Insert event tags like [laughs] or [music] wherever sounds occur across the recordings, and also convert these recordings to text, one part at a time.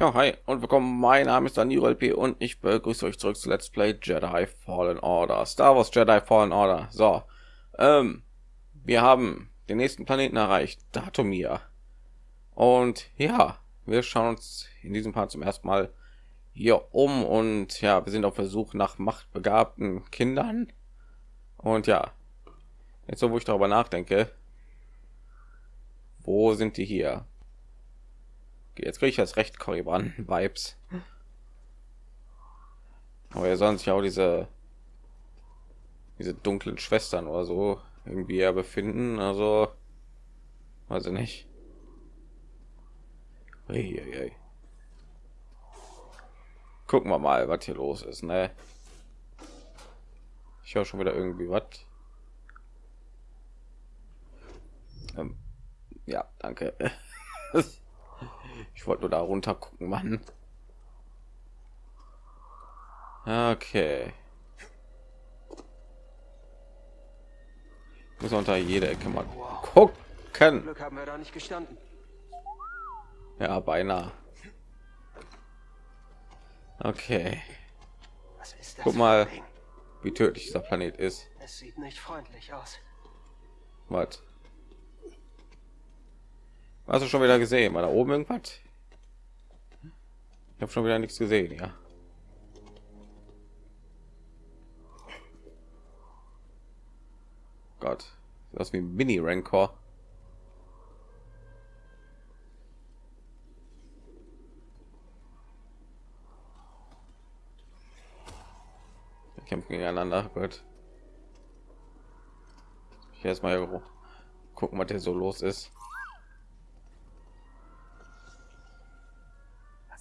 Ja, hi und willkommen. Mein Name ist Daniel LP und ich begrüße euch zurück zu Let's Play Jedi Fallen Order. Star Wars Jedi Fallen Order. So, ähm, wir haben den nächsten Planeten erreicht, Datumir. Und ja, wir schauen uns in diesem Part zum ersten Mal hier um und ja, wir sind auf Versuch nach machtbegabten Kindern. Und ja, jetzt so, wo ich darüber nachdenke, wo sind die hier? Jetzt kriege ich das recht Korriban Vibes. Aber er sollen sich auch diese diese dunklen Schwestern oder so irgendwie ja befinden. Also weiß ich nicht. Uiuiui. Gucken wir mal, was hier los ist. Ne? Ich höre schon wieder irgendwie was. Ähm, ja, danke. [laughs] Ich wollte nur da runter gucken, Mann. Okay. Muss unter jede Ecke mal gucken. Glück haben wir da nicht gestanden. Ja, beinahe. Okay. Guck mal, wie tödlich dieser Planet ist. Es sieht nicht freundlich aus. Was? Hast du schon wieder gesehen? War da oben irgendwas? Ich habe schon wieder nichts gesehen, ja. Gott, das wie ein Mini Rancor. Wir kämpfen gegeneinander. Gut. Ich erstmal gucken, was hier so los ist.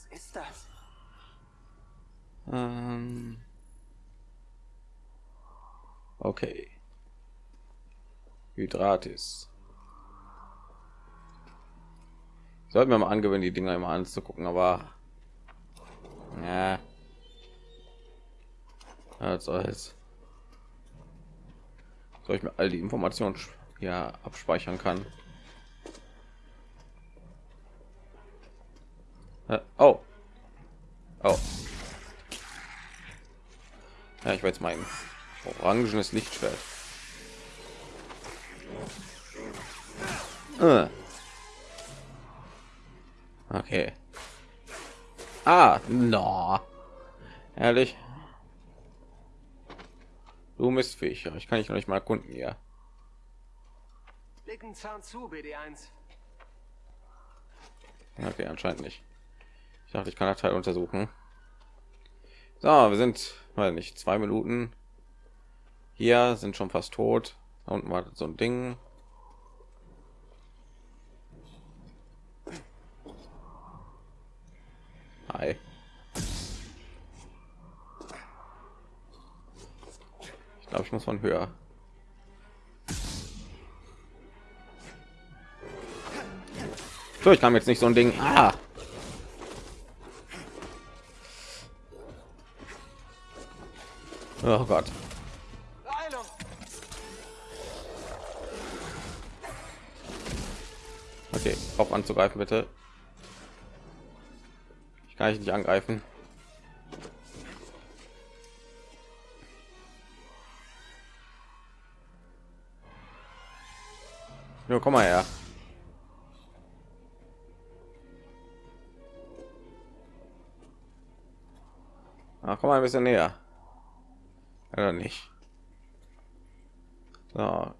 Ist das? Ähm okay. Hydratis. Sollten wir mal angewöhnen, die Dinger immer anzugucken, aber ja. Was soll's. Soll ich mir all die Informationen ja abspeichern kann? Oh. Oh. Ja, ich weiß mein orangenes Lichtschwert. Äh. Okay. Ah, no. Ehrlich. Du Mistviech. Ich kann ich noch nicht mal erkunden hier. Leg einen Zahn zu, BD1. Okay, anscheinend nicht. Ich dachte, ich kann das Teil untersuchen. So, wir sind, weil nicht zwei Minuten. Hier sind schon fast tot. Da unten war so ein Ding. Hi. Ich glaube, ich muss von höher. So, ich kam jetzt nicht so ein Ding. Ah. Oh Gott. Okay, auf anzugreifen bitte. Ich kann ich nicht angreifen. Jo, komm mal her. Ach, komm mal ein bisschen näher. Oder nicht? So.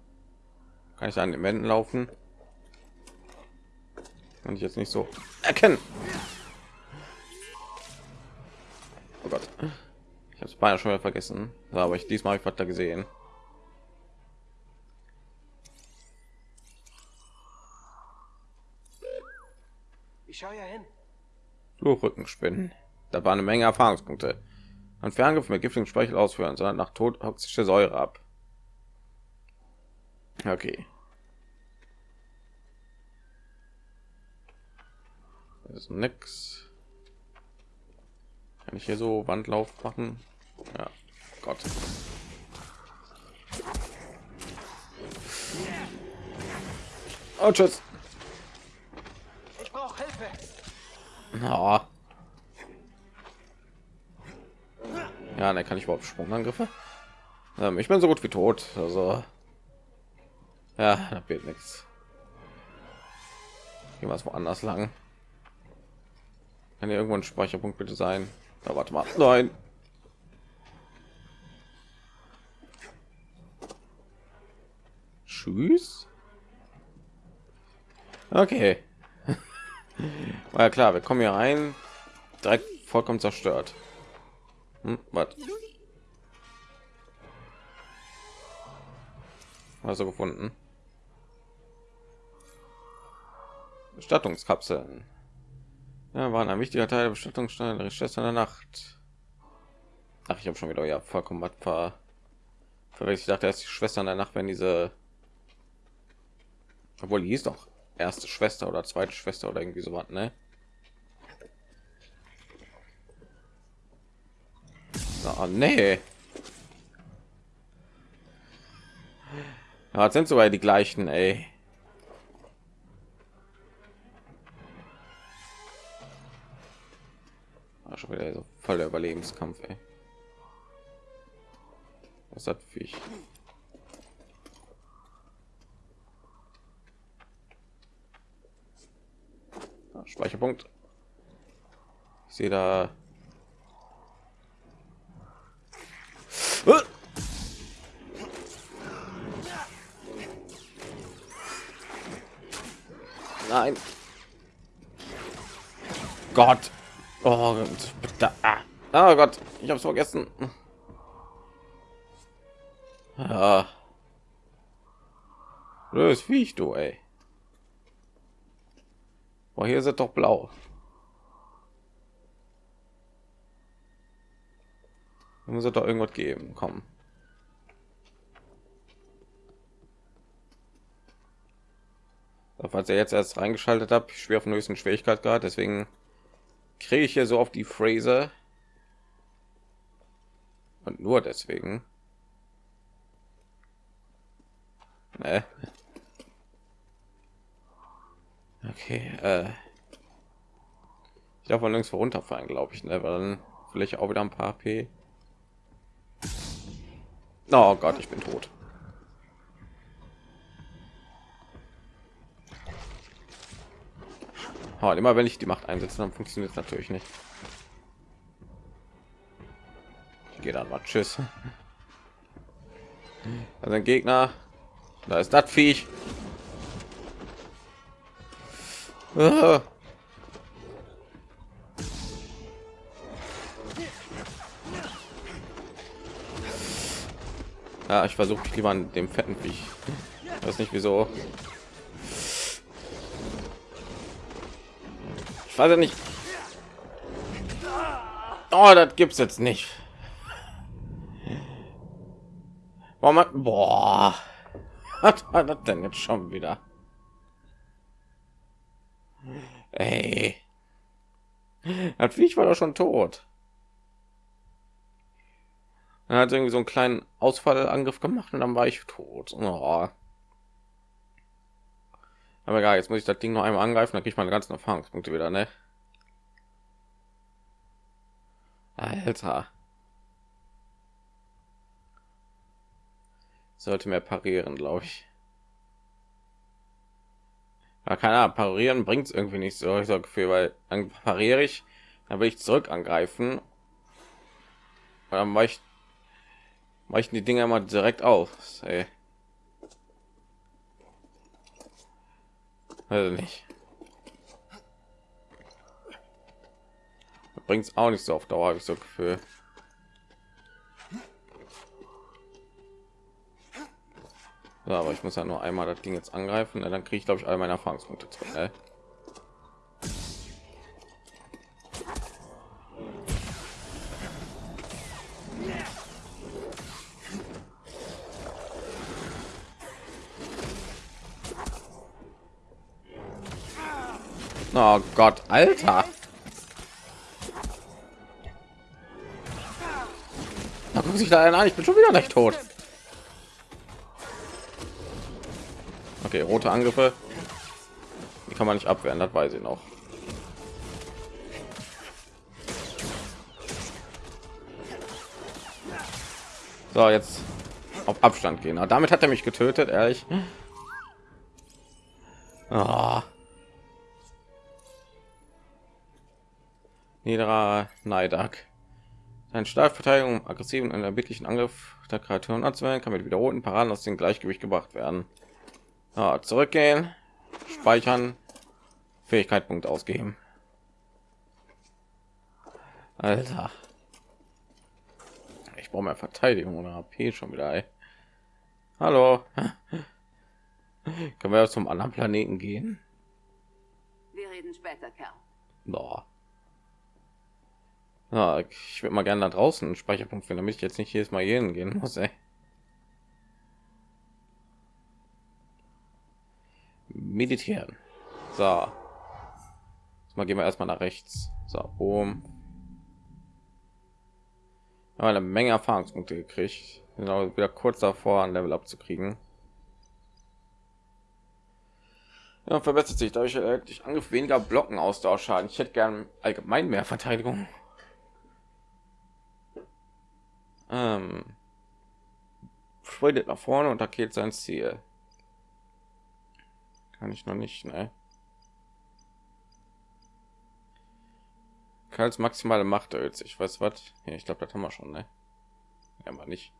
Kann ich an den Wänden laufen? Kann ich jetzt nicht so erkennen. Oh Gott. Ich habe es beinahe schon wieder vergessen. So, aber ich diesmal habe ich was da gesehen. Ich schau ja hin. Fluchrückenspinnen. Da war eine Menge Erfahrungspunkte. Ein Ferngriff mit giftigen Speichel ausführen, sondern nach Tod toxische Säure ab. Okay. Das ist nix. Kann ich hier so Wandlauf machen? Ja, Gott. Oh, tschüss. Ich brauche Hilfe. Oh, Ja, dann kann ich überhaupt Sprungangriffe. Ähm, ich bin so gut wie tot. Also ja, da wird nichts. Gehen wir woanders lang. Kann hier irgendwo ein Speicherpunkt bitte sein? Da warte mal. Nein. Tschüss. Okay. War [laughs] ja klar, wir kommen hier rein, direkt vollkommen zerstört. Hm, was? Also gefunden. Bestattungskapseln. Ja, waren ein wichtiger Teil der Bestattungssteine der Schwester der Nacht. Ach, ich habe schon wieder ja vollkommen was ver verwechselt. Ich dachte, erst die Schwestern der Nacht, wenn diese, obwohl die hieß doch erste Schwester oder zweite Schwester oder irgendwie so was, ne? Oh, nee. Ja, sind sogar die gleichen, ey. War schon wieder so voller Überlebenskampf, ey. Was hat Viech? Speicherpunkt. Ich sehe da. Nein. Gott. Oh, bitte. Ah. Oh Gott, ich habe es vergessen. Ja. Blödes Viech, du, ey. Boah, hier sind doch blau. Da muss es doch irgendwas geben. Komm. Falls ihr jetzt erst reingeschaltet habt, schwer auf den höchsten Schwierigkeitsgrad, deswegen kriege ich hier so auf die Phrase und nur deswegen. Nee. Okay, äh ich darf links runterfallen, glaube ich, ne? Weil dann vielleicht auch wieder ein paar P. Oh Gott, ich bin tot. Oh, immer wenn ich die Macht einsetze, dann funktioniert es natürlich nicht. Ich gehe dann mal. Tschüss. Also ein Gegner. Da ist das Viech. [laughs] Ja, ich versuche lieber an dem fetten Viech. Ich weiß nicht wieso. Weiß ja nicht. Oh, das gibt's jetzt nicht. Warum boah, [laughs] was war das denn jetzt schon wieder? Ey. Das war doch schon tot. Er hat irgendwie so einen kleinen Ausfallangriff gemacht und dann war ich tot. Oh. Aber egal, jetzt muss ich das Ding noch einmal angreifen, dann kriege ich meine ganzen Erfahrungspunkte wieder, ne? Alter. Sollte mehr parieren, glaube ich. Ja, keine Ahnung, parieren bringt es irgendwie nicht so, ich so Gefühl, weil dann pariere ich, dann will ich zurück angreifen. Und dann weicht weichen die Dinger mal direkt aus. Ey. Also nicht. Bringt es auch nicht so auf Dauer, habe ich so Gefühl. Ja, aber ich muss ja nur einmal das Ding jetzt angreifen, dann kriege ich glaube ich all meine Erfahrungspunkte zurück. Ne? Oh Gott, Alter. Da guckt sich da an, ich bin schon wieder nicht tot. Okay, rote Angriffe. Die kann man nicht abwehren, das weiß ich noch. So, jetzt auf Abstand gehen. Aber damit hat er mich getötet, ehrlich. Oh. Niederer Neidak. Sein Startverteidigung, aggressiven und erbittlichen Angriff der Kreaturen anzuwenden, kann mit wiederholten Paraden aus dem Gleichgewicht gebracht werden. Ja, zurückgehen, speichern, Fähigkeitspunkt ausgeben. Alter. Ich brauche mehr Verteidigung oder AP schon wieder. Ey. Hallo. [laughs] Können wir zum anderen Planeten gehen? Wir reden später, Kerl. Boah. Ja, ich würde mal gerne da draußen einen Speicherpunkt finden, damit ich jetzt nicht jedes Mal jeden gehen muss. Ey. Meditieren. So. Jetzt mal gehen wir erstmal nach rechts. So, oben. Haben eine Menge Erfahrungspunkte gekriegt. Genau, wieder kurz davor, ein Level abzukriegen. Ja, verbessert sich dadurch äh, ich Angriff weniger Blocken Ausdauerschaden. Ich hätte gern allgemein mehr Verteidigung. Ähm, sprintet nach vorne und attackiert sein Ziel. Kann ich noch nicht, ne? Karls maximale Macht erhöht sich. Weiß was? Ja, ich glaube, das haben wir schon, ne? Ja, aber nicht.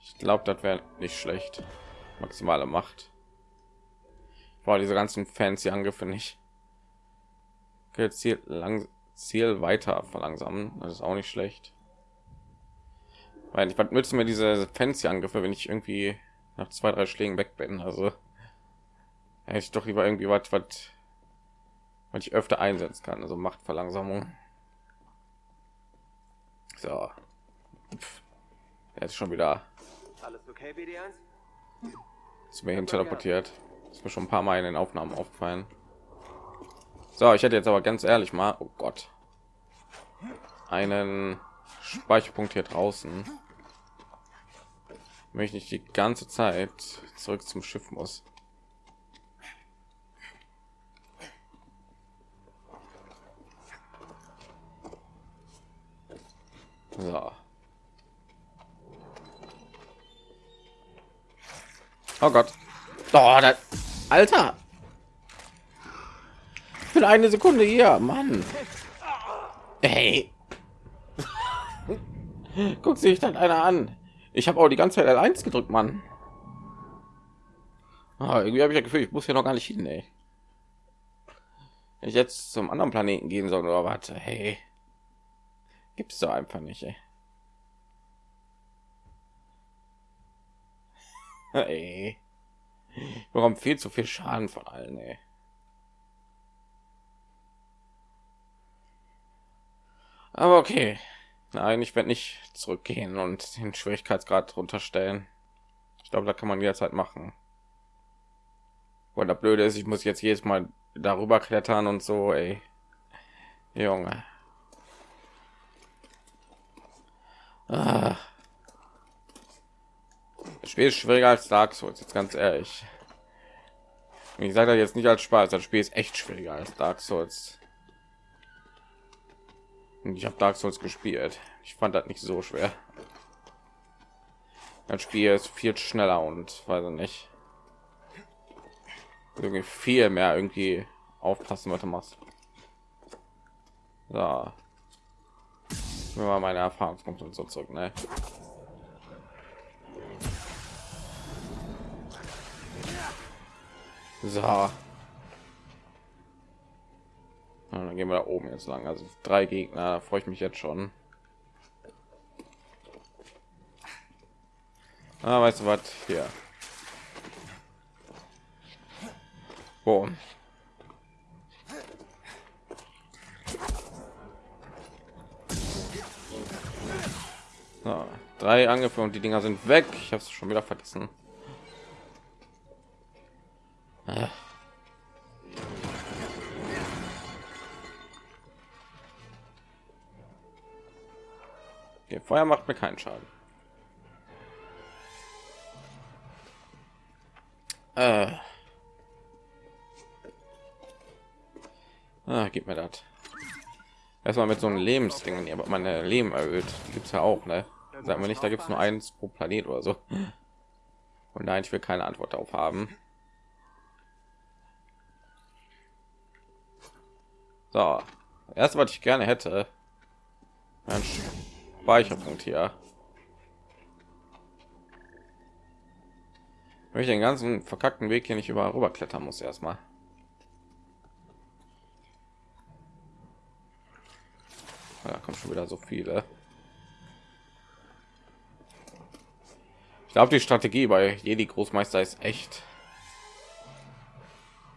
Ich glaube, das wäre nicht schlecht. Maximale Macht. War diese ganzen fancy Angriffe nicht. Ziel lang Ziel weiter verlangsamen. Das ist auch nicht schlecht. Weil ich was nützen mir diese fancy Angriffe, wenn ich irgendwie nach zwei drei Schlägen weg bin. Also hätte ich doch lieber irgendwie was, was was ich öfter einsetzen kann. Also macht Verlangsamung. So. Jetzt schon wieder. Alles okay, BD1? Ist mir hin teleportiert. Ist mir schon ein paar Mal in den Aufnahmen aufgefallen. So, ich hätte jetzt aber ganz ehrlich mal, oh Gott, einen Speicherpunkt hier draußen. Möchte ich die ganze Zeit zurück zum Schiff muss. So. Oh Gott. Oh, das, Alter. Für eine Sekunde hier, Mann. Hey. Guck sich dann einer an. Ich habe auch die ganze Zeit L1 gedrückt, Mann. Ah, irgendwie habe ich ja Gefühl, ich muss hier noch gar nicht hin, ey. Ich jetzt zum anderen Planeten gehen soll oder warte, hey. Gibt's doch einfach nicht, ey. [laughs] Ey. Ich bekomme viel zu viel Schaden von allen, ey. Aber okay. Nein, ich werde nicht zurückgehen und den Schwierigkeitsgrad runterstellen. Ich glaube, da kann man jederzeit machen. Und der Blöde ist, ich muss jetzt jedes Mal darüber klettern und so, ey. Junge. Ah. Das Spiel ist schwieriger als Dark Souls, jetzt ganz ehrlich. Ich sage das jetzt nicht als Spaß, das Spiel ist echt schwieriger als Dark Souls. Ich habe Dark Souls gespielt. Ich fand das nicht so schwer. Das Spiel ist viel schneller und weiß nicht. Irgendwie viel mehr irgendwie aufpassen, was du machst. So. Mal meine Erfahrungspunkte und so zurück, ne? So. Ja, dann gehen wir da oben jetzt lang. Also drei Gegner, freue ich mich jetzt schon. Ah, weißt du was? Hier. Boom. So, drei Angriffe und die Dinger sind weg. Ich habe es schon wieder vergessen. Okay, Feuer macht mir keinen Schaden. Äh. Ah, gib mir das. Erstmal mit so einem Lebensdingen, aber meine Leben erhöht. Gibt es ja auch, ne? Sagen wir nicht, da gibt es nur eins pro Planet oder so. Und nein, ich will keine Antwort darauf haben. So, erst was ich gerne hätte, Speicherpunkt hier. Wenn ich den ganzen verkackten Weg hier nicht überall rüber klettern muss, erstmal. Da kommt schon wieder so viele. Ich glaube, die Strategie bei Jedi Großmeister ist echt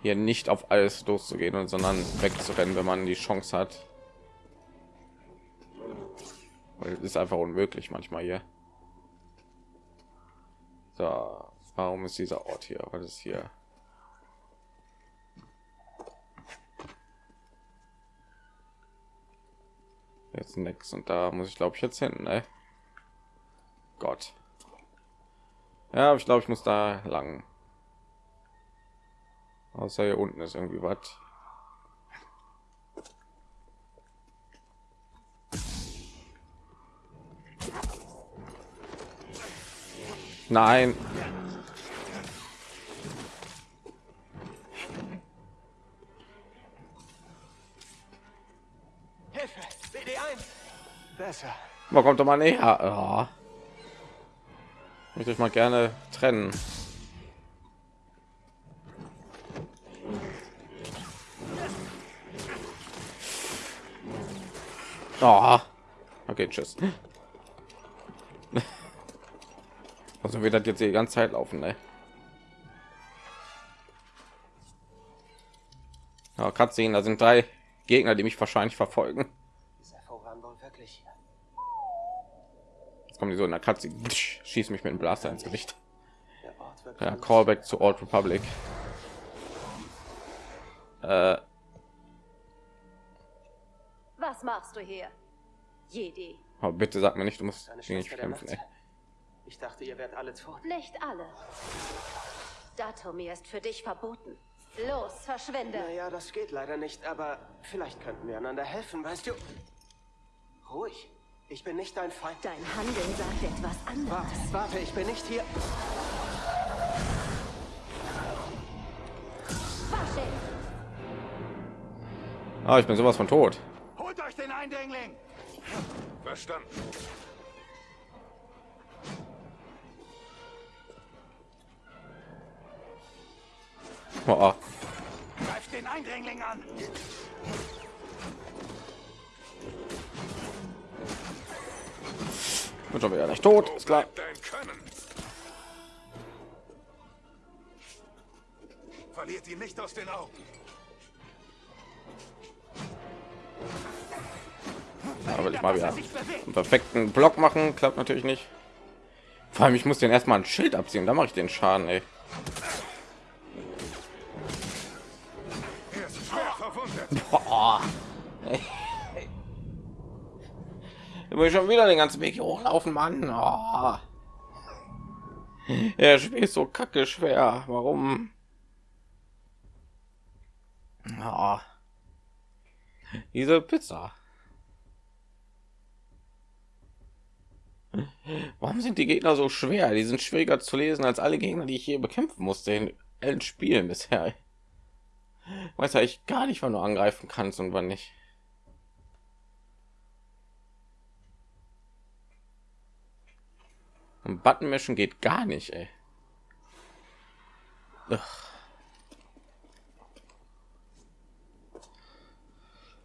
hier nicht auf alles loszugehen und sondern wegzurennen, wenn man die Chance hat. Ist einfach unmöglich manchmal hier. So, warum ist dieser Ort hier? Was ist hier? Jetzt nichts und da muss ich glaube ich jetzt hin, ne? Gott. Ja, ich glaube, ich muss da lang. Außer hier unten ist irgendwie was. Nein. Hilfe! BD1! Besser. Man kommt doch mal näher. Oh. Ich möchte ich mal gerne trennen. Oh. Okay, tschüss. Also wird das jetzt die ganze Zeit laufen, ne? Ja, Cutscene, da sind drei Gegner, die mich wahrscheinlich verfolgen. Dieser Vorhang wohl wirklich. Jetzt kommen die so in der Katze, schießt mich mit dem Blaster ins Gesicht. Ja. Callback zu Old Republic. Äh, Was machst du hier? Jedi. aber bitte sag mir nicht, du musst der kämpfen. Ey. Ich dachte, ihr werdet alle tot. Nicht alle. Datumir ist für dich verboten. Los, verschwinde. Naja, das geht leider nicht, aber vielleicht könnten wir einander helfen, weißt du? Ruhig. Ich bin nicht dein Feind. Dein Handeln sagt etwas anderes. Warte, warte, ich bin nicht hier. Ah, ich bin sowas von tot. Holt euch den Eindringling! Verstanden. Oh, oh. Greift den Eindringling an! bin schon wieder nicht tot, ist klar. Verliert ihn nicht aus den Augen. Aber ich mal wieder einen perfekten Block machen, klappt natürlich nicht. Vor allem, ich muss den erstmal ein Schild abziehen, da mache ich den Schaden. Ey. Boah. Da muss ich schon wieder den ganzen Weg hier hochlaufen, Mann. Oh. Er spielt so kacke schwer. Warum? Oh. Diese Pizza. Warum sind die Gegner so schwer? Die sind schwieriger zu lesen als alle Gegner, die ich hier bekämpfen musste in allen Spielen bisher. Weiß ja ich gar nicht, wann du angreifen kannst und wann nicht. Und Button mischen geht gar nicht, ey. Ugh.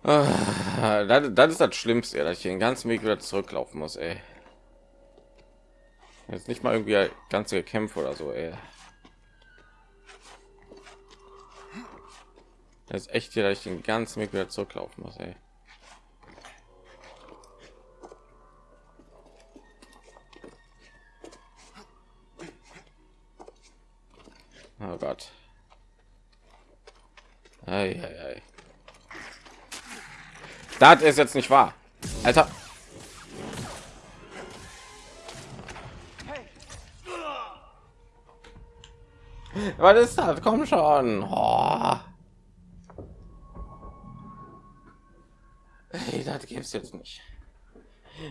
Ah, Das, das ist das Schlimmste, dass ich den ganzen Weg wieder zurücklaufen muss, ey. Jetzt nicht mal irgendwie ganze Kämpfe oder so, ey. Das ist echt hier, dass ich den ganzen Weg wieder zurücklaufen muss, ey. Oh Gott. Ei, ei, ei. Das ist jetzt nicht wahr. Alter. Was ist das? Komm schon. Oh. Das gibt's jetzt nicht.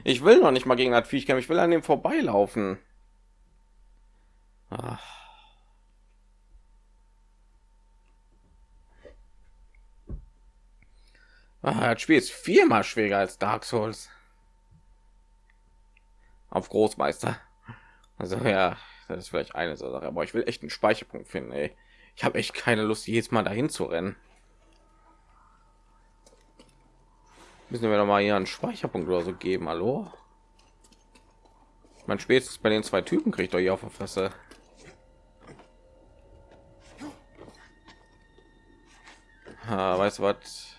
Ich will noch nicht mal gegen das Viech kämpfen. Ich will an dem vorbeilaufen. Ach. Ah, das Spiel ist viermal schwerer als Dark Souls. Auf Großmeister. Also ja, das ist vielleicht eine Sache, aber ich will echt einen Speicherpunkt finden. Ey. Ich habe echt keine Lust, jedes Mal dahin zu rennen. Müssen wir noch mal hier einen Speicherpunkt oder so geben, hallo? Man spätestens bei den zwei Typen kriegt hier auf der Fresse. Ah, weißt du was?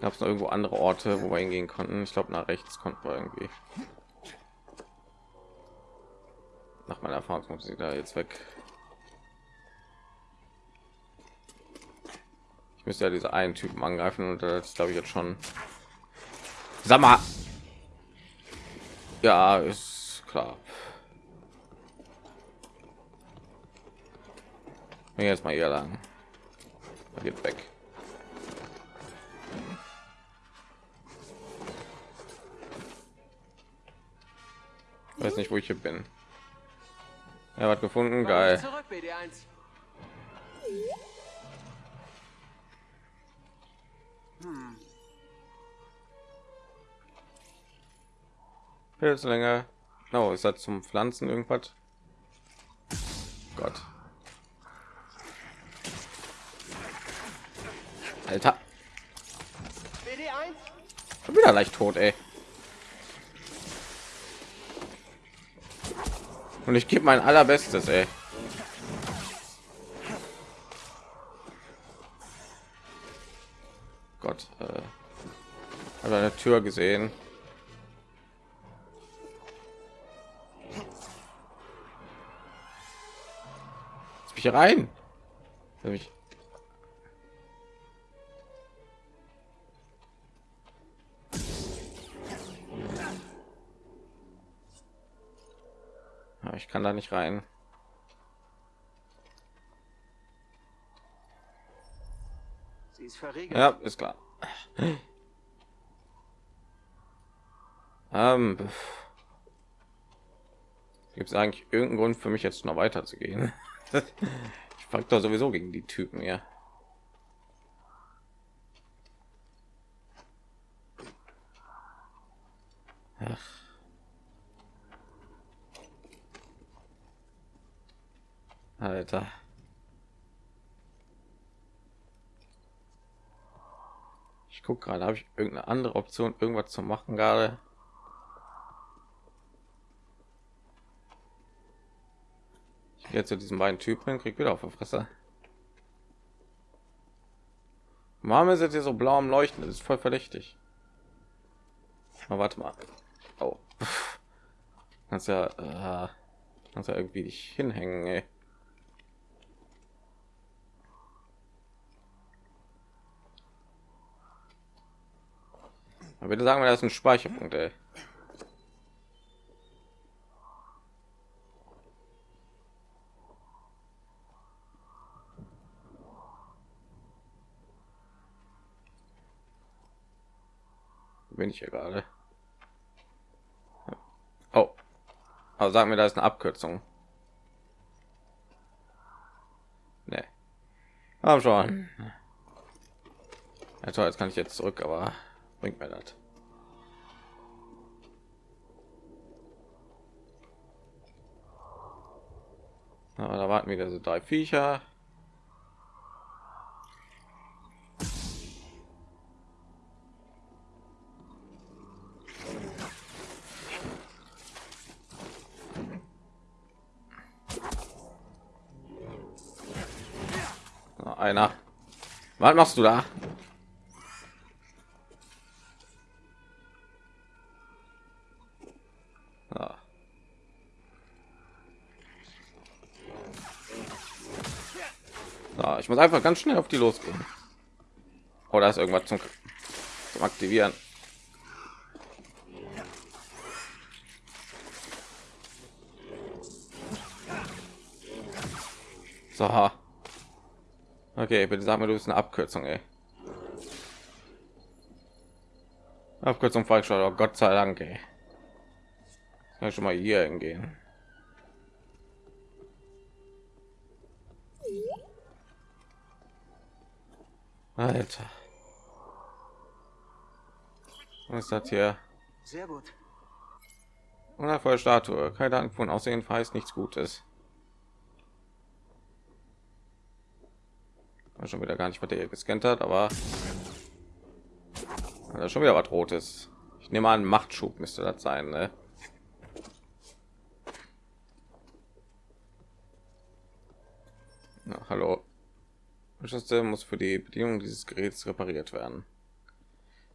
Gab es noch irgendwo andere Orte, wo wir hingehen konnten? Ich glaube, nach rechts konnten wir irgendwie. Nach meiner Erfahrung kommt sie da jetzt weg. Ich müsste ja diese einen Typen angreifen und das glaube ich jetzt schon. Sag mal. Ja, ist klar. Jetzt mal hier lang. Geht weg. weiß nicht, wo ich hier bin. Er hat gefunden, geil. Zurück, BD1. Pilzlänge. Oh, ist das zum Pflanzen irgendwas? Gott. Alter. Schon wieder leicht tot, ey. Und ich gebe mein allerbestes, ey. Gott, äh, hat eine Tür gesehen. Ich rein. Mich ich kann da nicht rein. Sie ist verriegelt. Ja, ist klar. ähm, Gibt es eigentlich irgendeinen Grund für mich jetzt noch weiter zu gehen? Ich frage doch sowieso gegen die Typen ja. Ach. Alter. Ich gucke gerade, habe ich irgendeine andere Option, irgendwas zu machen gerade? Gehe zu diesen beiden Typen, krieg wieder auf der Fresse. Mama ist jetzt hier so blau am Leuchten, das ist voll verdächtig. Aber warte mal. Oh. Kannst ja, äh, kannst ja irgendwie dich hinhängen, ey. Aber bitte sagen wir, das ist ein Speicherpunkt, ey. Bin ich hier gerade? Oh, aber sagen wir, da ist eine Abkürzung. Nee. Haben schon. Ja, toll, jetzt kann ich jetzt zurück, aber bringt mir das ja, da warten wieder so drei viecher was machst du da Ich muss einfach ganz schnell auf die losgehen. Oder ist irgendwas zum, zum Aktivieren? So. Okay, bitte sag mir, du bist eine Abkürzung, ey. Abkürzung falsch, oh Gott sei Dank, ey. Kann schon mal hier hingehen. Alter. Was ist das hier? Sehr gut. Wundervolle Statue. Keine Ahnung von Aussehen heißt nichts Gutes. Schon wieder gar nicht, was der hier gescannt hat, aber da schon wieder was Rotes. Ich nehme an, Machtschub müsste das sein, ne? Na, hallo. System muss für die Bedienung dieses Geräts repariert werden.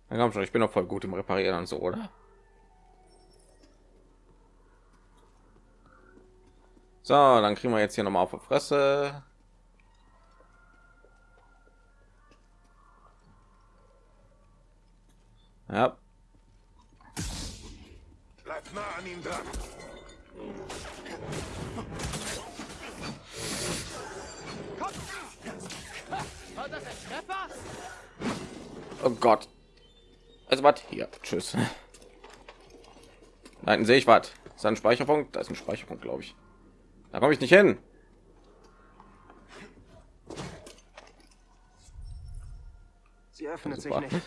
Dann komm schon, ich bin noch voll gut im Reparieren und so, oder? So, dann kriegen wir jetzt hier noch mal auf die Fresse. Ja. Bleib nah an ihm dran. Oh Gott. Also was hier. Tschüss. Nein, sehe ich was. Ist ein Speicherpunkt? Da ist ein Speicherpunkt, glaube ich. Da komme ich nicht hin. Sie öffnet sich nicht.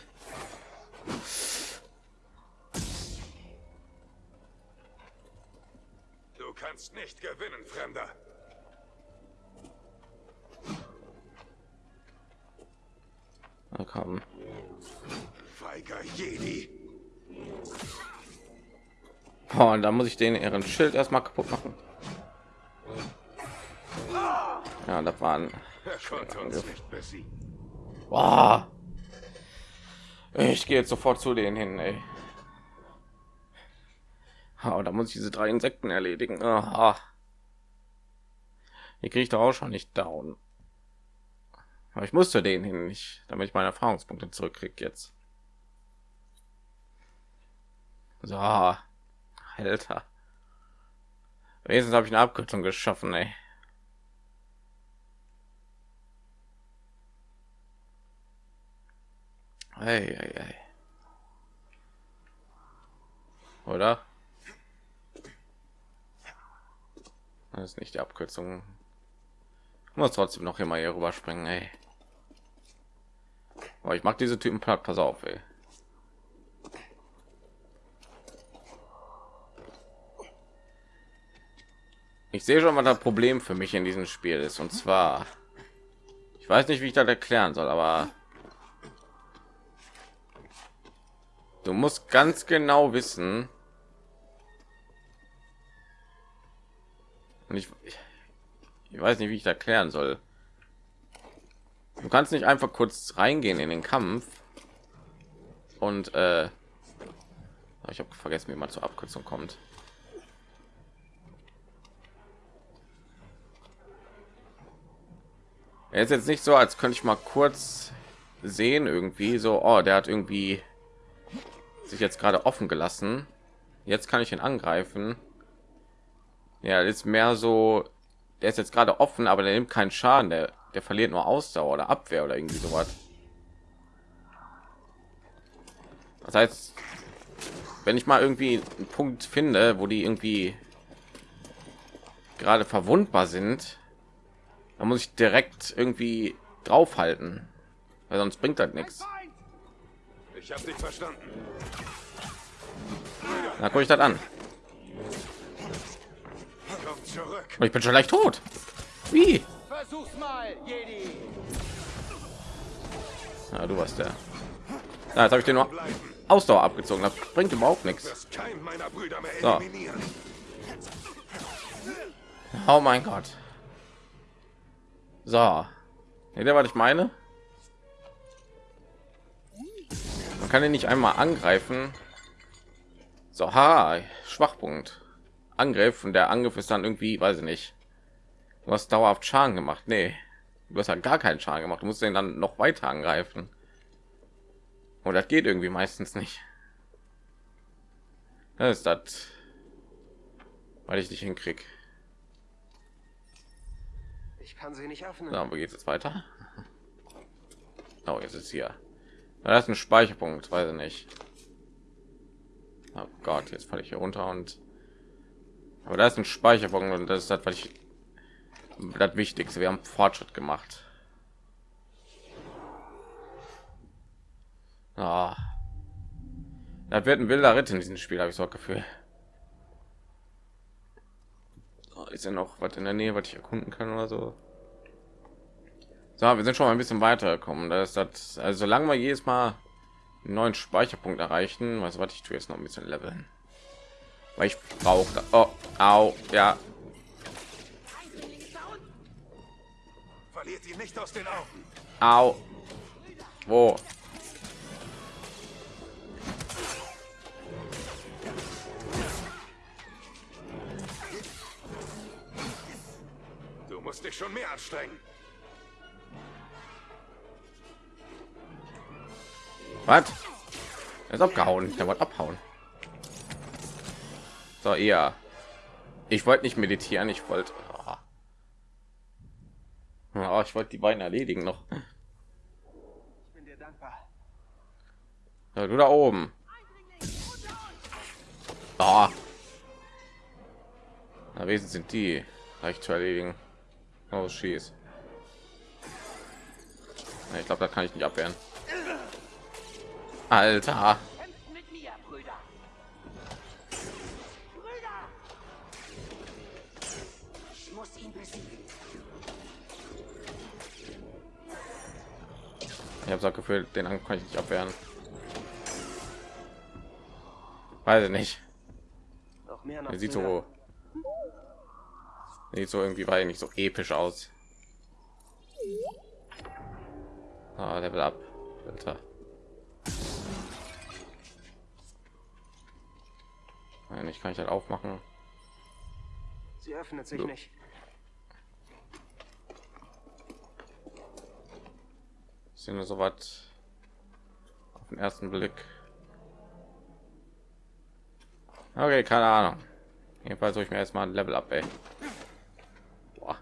Du kannst nicht gewinnen, Fremder. Na komm. Feiger Jedi. Oh, und da muss ich den ihren Schild erstmal kaputt machen. Ja, das waren. Er konnte uns nicht besiegen. Boah. Ich gehe jetzt sofort zu denen hin, ey. Oh, da muss ich diese drei Insekten erledigen. Aha. Hier kriege ich doch auch schon nicht down. Aber ich musste den hin nicht, damit ich meine Erfahrungspunkte zurückkriege jetzt. So, Alter. Wenigstens habe ich eine Abkürzung geschaffen, ey. Ei, ei, ei. Oder? Das ist nicht die Abkürzung. Muss trotzdem noch immer hier rüberspringen, ey. Aber ich mag diese Typen platt, pass auf, ey. Ich sehe schon, was das Problem für mich in diesem Spiel ist. Und zwar, ich weiß nicht, wie ich das erklären soll, aber du musst ganz genau wissen. Und ich, ich weiß nicht, wie ich das erklären soll. Du kannst nicht einfach kurz reingehen in den Kampf und äh, ich habe vergessen, wie man zur Abkürzung kommt. Er ist jetzt nicht so, als könnte ich mal kurz sehen irgendwie so, oh, der hat irgendwie sich jetzt gerade offen gelassen. Jetzt kann ich ihn angreifen. Ja, ist mehr so, der ist jetzt gerade offen, aber der nimmt keinen Schaden, der, der verliert nur Ausdauer oder Abwehr oder irgendwie sowas. Das heißt, wenn ich mal irgendwie einen Punkt finde, wo die irgendwie gerade verwundbar sind, dann muss ich direkt irgendwie draufhalten, weil sonst bringt das nichts. Ich habe dich verstanden. Da gucke ich das an. Ich bin schon leicht tot. Wie? Versuch's mal, Jedi. Ja, du warst der. Ja, jetzt habe ich den nur Ausdauer abgezogen. Das bringt überhaupt nichts. Das kein meiner Brüder mehr So. Oh mein Gott. So. Seht ihr, was ich meine? Kann ihn nicht einmal angreifen. So, ha, Schwachpunkt. Angriff und der Angriff ist dann irgendwie, weiß ich nicht. Du hast dauerhaft Schaden gemacht. Nee, du hast ja gar keinen Schaden gemacht. Du musst den dann noch weiter angreifen. Und das geht irgendwie meistens nicht. Das ist das, weil ich nicht hinkrieg. Ich kann sie nicht öffnen. So, wo geht es weiter? Oh, jetzt ist hier. Da ist ein Speicherpunkt, weiß ich nicht. Oh Gott, jetzt falle ich hier runter und aber da ist ein Speicherpunkt und das ist das, was ich das Wichtigste. Wir haben Fortschritt gemacht. Ah. Das wird ein wilder Ritt in diesem Spiel, habe ich so Gefühl. Oh, ist ja noch was in der Nähe, was ich erkunden kann oder so. So, wir sind schon mal ein bisschen weitergekommen. Da ist das, also solange wir jedes Mal einen neuen Speicherpunkt erreichen, was was ich tue jetzt noch ein bisschen leveln, weil ich brauche. Oh, au, ja. Verliert ihn nicht aus den Augen. Au. Wo? Du musst dich schon mehr anstrengen. Was? Er ist abgehauen. Der wollte abhauen. So, ja. Ich wollte nicht meditieren. Ich wollte. Oh. Oh, ich wollte die beiden erledigen noch. Ich bin dir dankbar. Ja, du da oben. Oh. Na, wesen sind die leicht zu erledigen. Oh, schieß. Ich glaube, da kann ich nicht abwehren. Alter. Ich habe das Gefühl, den Angriff kann ich nicht abwehren. Weiß ich nicht. Er sieht so sieht so irgendwie weil nicht so episch aus. Ah, Level up. Alter. Nein, ich kann ich halt aufmachen. Sie öffnet sich So. nicht. sind so was auf den ersten Blick. Okay, keine Ahnung. Jedenfalls soll ich mir erstmal ein Level up, ey. Boah.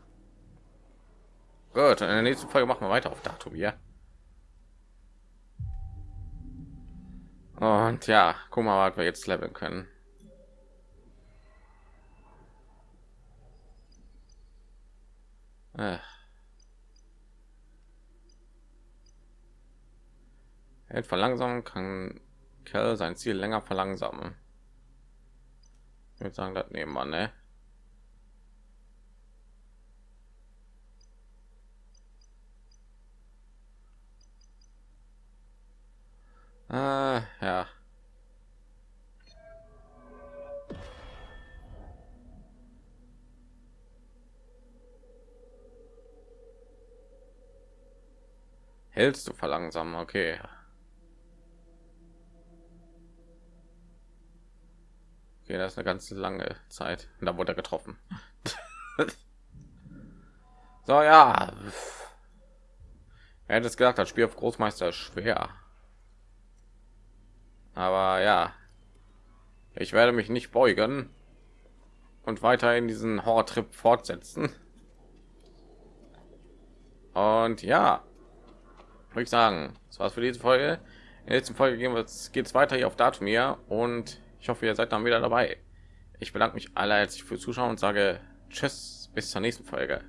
Gut, in der nächsten Folge machen wir weiter auf Datum, ja. Und ja, guck mal, was wir jetzt leveln können. Äh. Hält verlangsamen kann Kerl sein Ziel länger verlangsamen. Ich würde sagen, das nehmen wir, ne? Ah, ja. Hältst du verlangsamen? Okay. Okay, das ist eine ganz lange Zeit. Und da wurde er getroffen. [laughs] so, ja. Er hätte es gesagt, das Spiel auf Großmeister ist schwer. Aber ja. Ich werde mich nicht beugen und weiterhin diesen Horror-Trip fortsetzen. Und ja, würde ich sagen, das war's für diese Folge. In der letzten Folge gehen wir geht es weiter hier auf Datumir und ich hoffe, ihr seid dann wieder dabei. Ich bedanke mich allerherzlich fürs Zuschauen und sage Tschüss, bis zur nächsten Folge.